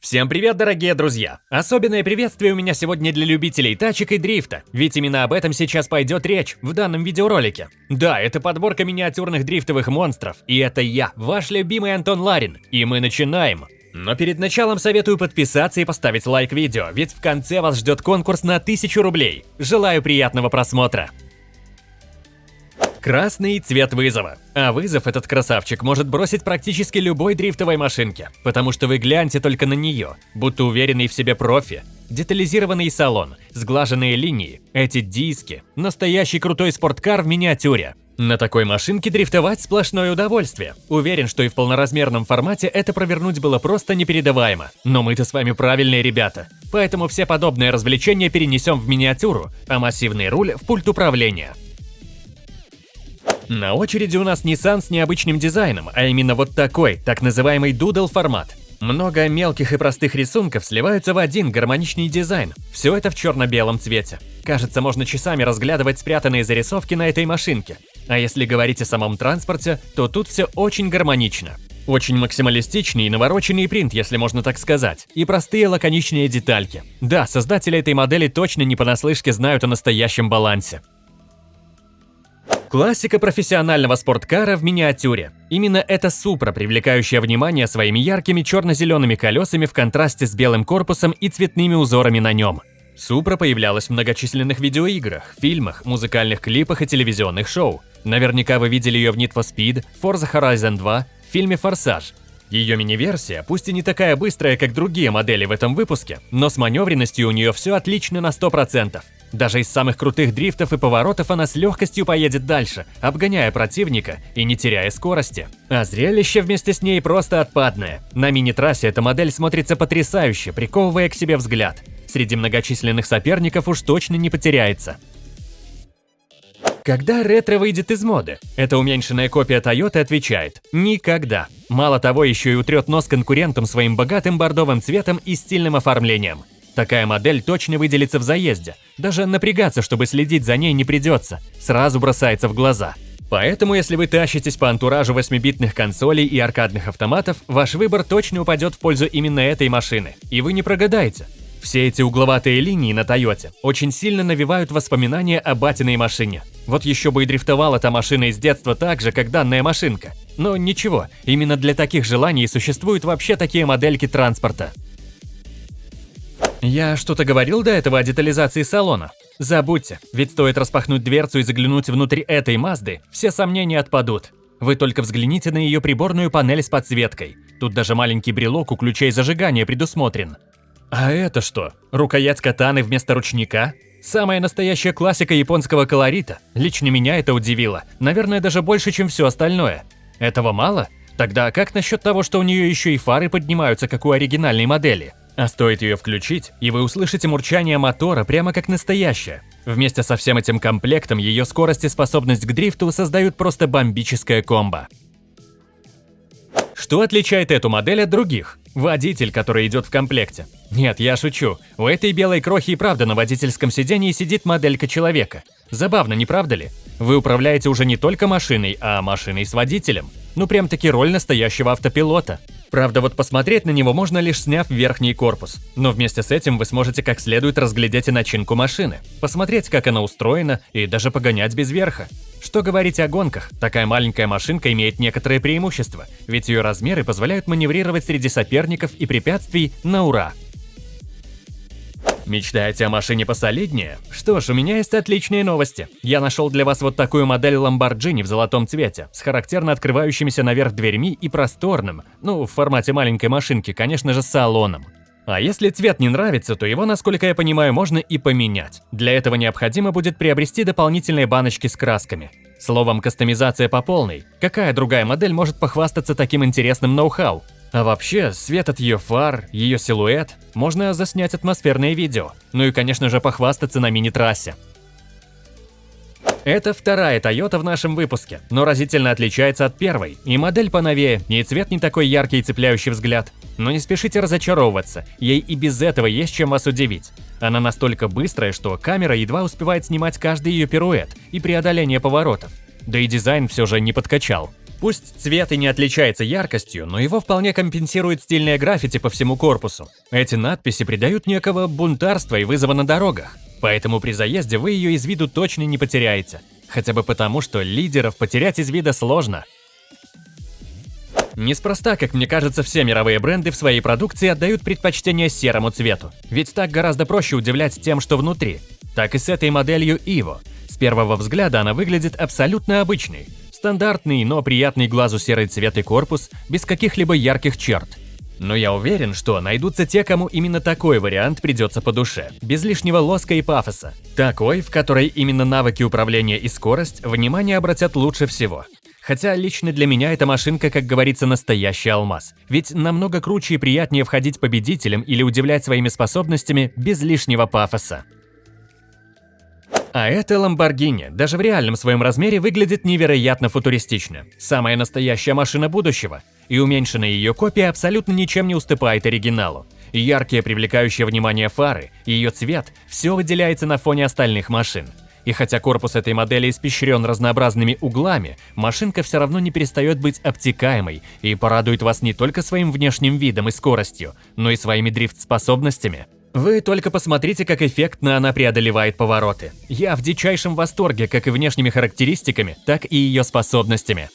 Всем привет, дорогие друзья! Особенное приветствие у меня сегодня для любителей тачек и дрифта, ведь именно об этом сейчас пойдет речь в данном видеоролике. Да, это подборка миниатюрных дрифтовых монстров, и это я, ваш любимый Антон Ларин, и мы начинаем. Но перед началом советую подписаться и поставить лайк видео, ведь в конце вас ждет конкурс на 1000 рублей. Желаю приятного просмотра! Красный цвет вызова. А вызов этот красавчик может бросить практически любой дрифтовой машинке, потому что вы гляньте только на нее, будто уверенный в себе профи. Детализированный салон, сглаженные линии, эти диски, настоящий крутой спорткар в миниатюре. На такой машинке дрифтовать сплошное удовольствие. Уверен, что и в полноразмерном формате это провернуть было просто непередаваемо. Но мы-то с вами правильные ребята. Поэтому все подобные развлечения перенесем в миниатюру, а массивный руль в пульт управления. На очереди у нас Nissan с необычным дизайном, а именно вот такой, так называемый Doodle формат. Много мелких и простых рисунков сливаются в один гармоничный дизайн. Все это в черно-белом цвете. Кажется, можно часами разглядывать спрятанные зарисовки на этой машинке. А если говорить о самом транспорте, то тут все очень гармонично. Очень максималистичный и навороченный принт, если можно так сказать, и простые лаконичные детальки. Да, создатели этой модели точно не понаслышке знают о настоящем балансе. Классика профессионального спорткара в миниатюре. Именно эта супра, привлекающая внимание своими яркими черно-зелеными колесами в контрасте с белым корпусом и цветными узорами на нем. Супра появлялась в многочисленных видеоиграх, фильмах, музыкальных клипах и телевизионных шоу. Наверняка вы видели ее в Need for Speed, Forza Horizon 2, в фильме «Форсаж». Ее мини-версия, пусть и не такая быстрая, как другие модели в этом выпуске, но с маневренностью у нее все отлично на 100%. Даже из самых крутых дрифтов и поворотов она с легкостью поедет дальше, обгоняя противника и не теряя скорости. А зрелище вместе с ней просто отпадное. На мини-трассе эта модель смотрится потрясающе, приковывая к себе взгляд. Среди многочисленных соперников уж точно не потеряется. Когда ретро выйдет из моды? Эта уменьшенная копия Toyota отвечает – никогда. Мало того, еще и утрет нос конкурентам своим богатым бордовым цветом и стильным оформлением. Такая модель точно выделится в заезде. Даже напрягаться, чтобы следить за ней не придется. Сразу бросается в глаза. Поэтому, если вы тащитесь по антуражу 8-битных консолей и аркадных автоматов, ваш выбор точно упадет в пользу именно этой машины. И вы не прогадаете. Все эти угловатые линии на Тойоте очень сильно навевают воспоминания о батиной машине. Вот еще бы и дрифтовала та машина из детства так же, как данная машинка. Но ничего, именно для таких желаний существуют вообще такие модельки транспорта. Я что-то говорил до этого о детализации салона? Забудьте, ведь стоит распахнуть дверцу и заглянуть внутрь этой Мазды, все сомнения отпадут. Вы только взгляните на ее приборную панель с подсветкой. Тут даже маленький брелок у ключей зажигания предусмотрен. А это что? Рукоять катаны вместо ручника? Самая настоящая классика японского колорита. Лично меня это удивило. Наверное, даже больше, чем все остальное. Этого мало? Тогда как насчет того, что у нее еще и фары поднимаются, как у оригинальной модели? А стоит ее включить, и вы услышите мурчание мотора прямо как настоящее. Вместе со всем этим комплектом ее скорость и способность к дрифту создают просто бомбическое комбо. Что отличает эту модель от других? Водитель, который идет в комплекте. Нет, я шучу. У этой белой крохи и правда на водительском сидении сидит моделька человека. Забавно, не правда ли? Вы управляете уже не только машиной, а машиной с водителем. Ну прям таки роль настоящего автопилота. Правда, вот посмотреть на него можно лишь сняв верхний корпус. Но вместе с этим вы сможете как следует разглядеть и начинку машины, посмотреть, как она устроена и даже погонять без верха. Что говорить о гонках, такая маленькая машинка имеет некоторые преимущества, ведь ее размеры позволяют маневрировать среди соперников и препятствий на ура. Мечтаете о машине посолиднее? Что ж, у меня есть отличные новости. Я нашел для вас вот такую модель Lamborghini в золотом цвете, с характерно открывающимися наверх дверьми и просторным, ну, в формате маленькой машинки, конечно же, салоном. А если цвет не нравится, то его, насколько я понимаю, можно и поменять. Для этого необходимо будет приобрести дополнительные баночки с красками. Словом, кастомизация по полной. Какая другая модель может похвастаться таким интересным ноу-хау? А вообще, свет от ее фар, ее силуэт, можно заснять атмосферное видео. Ну и, конечно же, похвастаться на мини-трассе. Это вторая Toyota в нашем выпуске, но разительно отличается от первой. И модель поновее, и цвет не такой яркий и цепляющий взгляд. Но не спешите разочаровываться, ей и без этого есть чем вас удивить. Она настолько быстрая, что камера едва успевает снимать каждый ее пируэт и преодоление поворотов. Да и дизайн все же не подкачал. Пусть цвет и не отличается яркостью, но его вполне компенсирует стильное граффити по всему корпусу. Эти надписи придают некого бунтарства и вызова на дорогах. Поэтому при заезде вы ее из виду точно не потеряете. Хотя бы потому, что лидеров потерять из вида сложно. Неспроста, как мне кажется, все мировые бренды в своей продукции отдают предпочтение серому цвету. Ведь так гораздо проще удивлять тем, что внутри. Так и с этой моделью Evo. С первого взгляда она выглядит абсолютно обычной. Стандартный, но приятный глазу серый цвет и корпус, без каких-либо ярких черт. Но я уверен, что найдутся те, кому именно такой вариант придется по душе, без лишнего лоска и пафоса. Такой, в которой именно навыки управления и скорость внимание обратят лучше всего. Хотя лично для меня эта машинка, как говорится, настоящий алмаз. Ведь намного круче и приятнее входить победителем или удивлять своими способностями без лишнего пафоса. А эта Lamborghini даже в реальном своем размере выглядит невероятно футуристично. Самая настоящая машина будущего. И уменьшенная ее копия абсолютно ничем не уступает оригиналу. Яркие, привлекающие внимание фары, ее цвет – все выделяется на фоне остальных машин. И хотя корпус этой модели испещрен разнообразными углами, машинка все равно не перестает быть обтекаемой и порадует вас не только своим внешним видом и скоростью, но и своими дрифт-способностями. Вы только посмотрите, как эффектно она преодолевает повороты. Я в дичайшем восторге как и внешними характеристиками, так и ее способностями.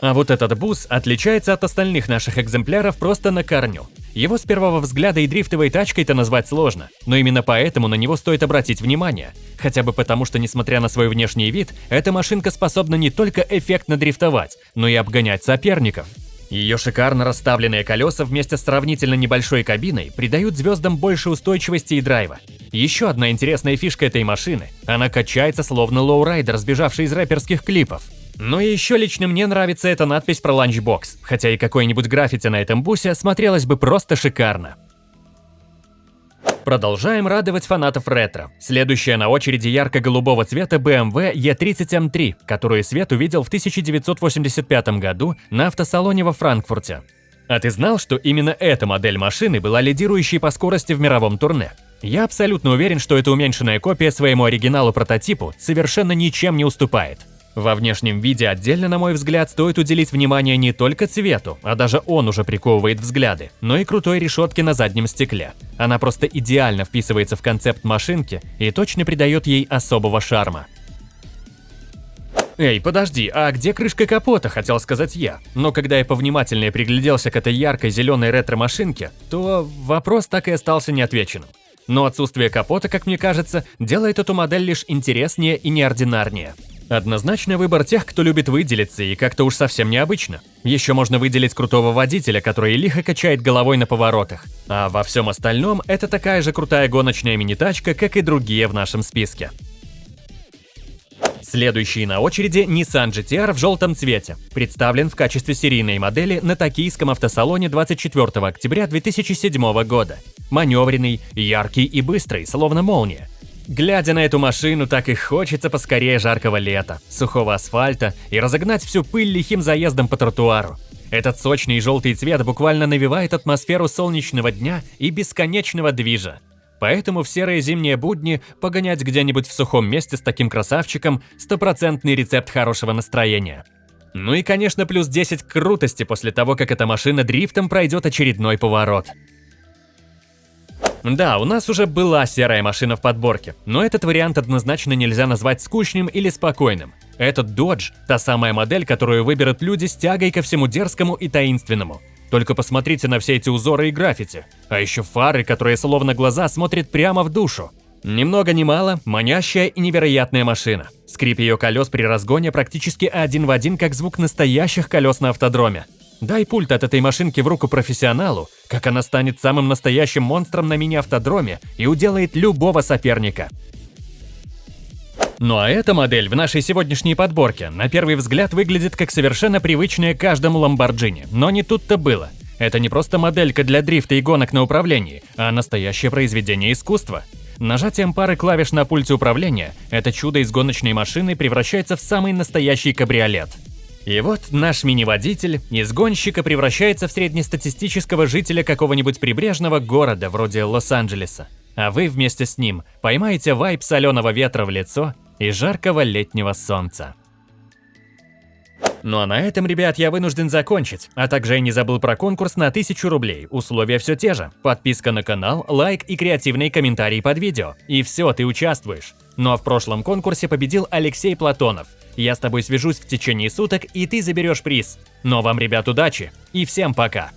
А вот этот бус отличается от остальных наших экземпляров просто на корню. Его с первого взгляда и дрифтовой тачкой-то назвать сложно, но именно поэтому на него стоит обратить внимание. Хотя бы потому, что несмотря на свой внешний вид, эта машинка способна не только эффектно дрифтовать, но и обгонять соперников. Ее шикарно расставленные колеса вместе с сравнительно небольшой кабиной придают заездам больше устойчивости и драйва. Еще одна интересная фишка этой машины – она качается словно лоурайдер, сбежавший из рэперских клипов. Ну и еще лично мне нравится эта надпись про ланчбокс, хотя и какой-нибудь граффити на этом бусе смотрелось бы просто шикарно. Продолжаем радовать фанатов ретро. Следующая на очереди ярко-голубого цвета BMW E30M3, которую Свет увидел в 1985 году на автосалоне во Франкфурте. А ты знал, что именно эта модель машины была лидирующей по скорости в мировом турне? Я абсолютно уверен, что эта уменьшенная копия своему оригиналу-прототипу совершенно ничем не уступает. Во внешнем виде отдельно, на мой взгляд, стоит уделить внимание не только цвету, а даже он уже приковывает взгляды, но и крутой решетке на заднем стекле. Она просто идеально вписывается в концепт машинки и точно придает ей особого шарма. Эй, подожди, а где крышка капота, хотел сказать я. Но когда я повнимательнее пригляделся к этой яркой зеленой ретро-машинке, то вопрос так и остался неотвеченным. Но отсутствие капота, как мне кажется, делает эту модель лишь интереснее и неординарнее. Однозначно выбор тех, кто любит выделиться и как-то уж совсем необычно. Еще можно выделить крутого водителя, который лихо качает головой на поворотах. А во всем остальном это такая же крутая гоночная мини-тачка, как и другие в нашем списке. Следующий на очереди Nissan GTR в желтом цвете. Представлен в качестве серийной модели на токийском автосалоне 24 октября 2007 года. Маневренный, яркий и быстрый, словно молния. Глядя на эту машину, так и хочется поскорее жаркого лета, сухого асфальта и разогнать всю пыль лихим заездом по тротуару. Этот сочный желтый цвет буквально навевает атмосферу солнечного дня и бесконечного движа. Поэтому в серые зимние будни погонять где-нибудь в сухом месте с таким красавчиком – стопроцентный рецепт хорошего настроения. Ну и, конечно, плюс 10 крутости после того, как эта машина дрифтом пройдет очередной поворот. Да, у нас уже была серая машина в подборке, но этот вариант однозначно нельзя назвать скучным или спокойным. Этот Dodge – та самая модель, которую выберут люди с тягой ко всему дерзкому и таинственному. Только посмотрите на все эти узоры и граффити, а еще фары, которые словно глаза смотрят прямо в душу. Ни много ни мало, манящая и невероятная машина. Скрип ее колес при разгоне практически один в один, как звук настоящих колес на автодроме. Дай пульт от этой машинки в руку профессионалу, как она станет самым настоящим монстром на мини-автодроме и уделает любого соперника. Ну а эта модель в нашей сегодняшней подборке на первый взгляд выглядит как совершенно привычная каждому Ламборджини, но не тут-то было. Это не просто моделька для дрифта и гонок на управлении, а настоящее произведение искусства. Нажатием пары клавиш на пульте управления это чудо из гоночной машины превращается в самый настоящий кабриолет – и вот наш мини-водитель из гонщика превращается в среднестатистического жителя какого-нибудь прибрежного города вроде Лос-Анджелеса. А вы вместе с ним поймаете вайп соленого ветра в лицо и жаркого летнего солнца. Ну а на этом, ребят, я вынужден закончить. А также я не забыл про конкурс на 1000 рублей. Условия все те же. Подписка на канал, лайк и креативные комментарии под видео. И все, ты участвуешь. Ну а в прошлом конкурсе победил Алексей Платонов – я с тобой свяжусь в течение суток, и ты заберешь приз. Но вам, ребят, удачи и всем пока!